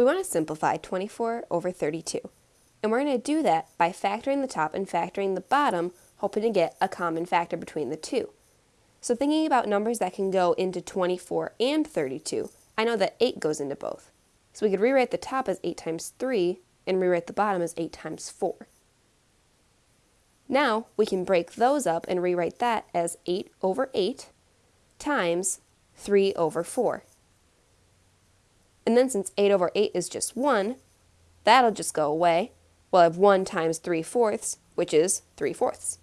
We want to simplify 24 over 32. And we're going to do that by factoring the top and factoring the bottom, hoping to get a common factor between the two. So thinking about numbers that can go into 24 and 32, I know that 8 goes into both. So we could rewrite the top as 8 times 3 and rewrite the bottom as 8 times 4. Now we can break those up and rewrite that as 8 over 8 times 3 over 4. And then since 8 over 8 is just 1, that'll just go away. We'll have 1 times 3 fourths, which is 3 fourths.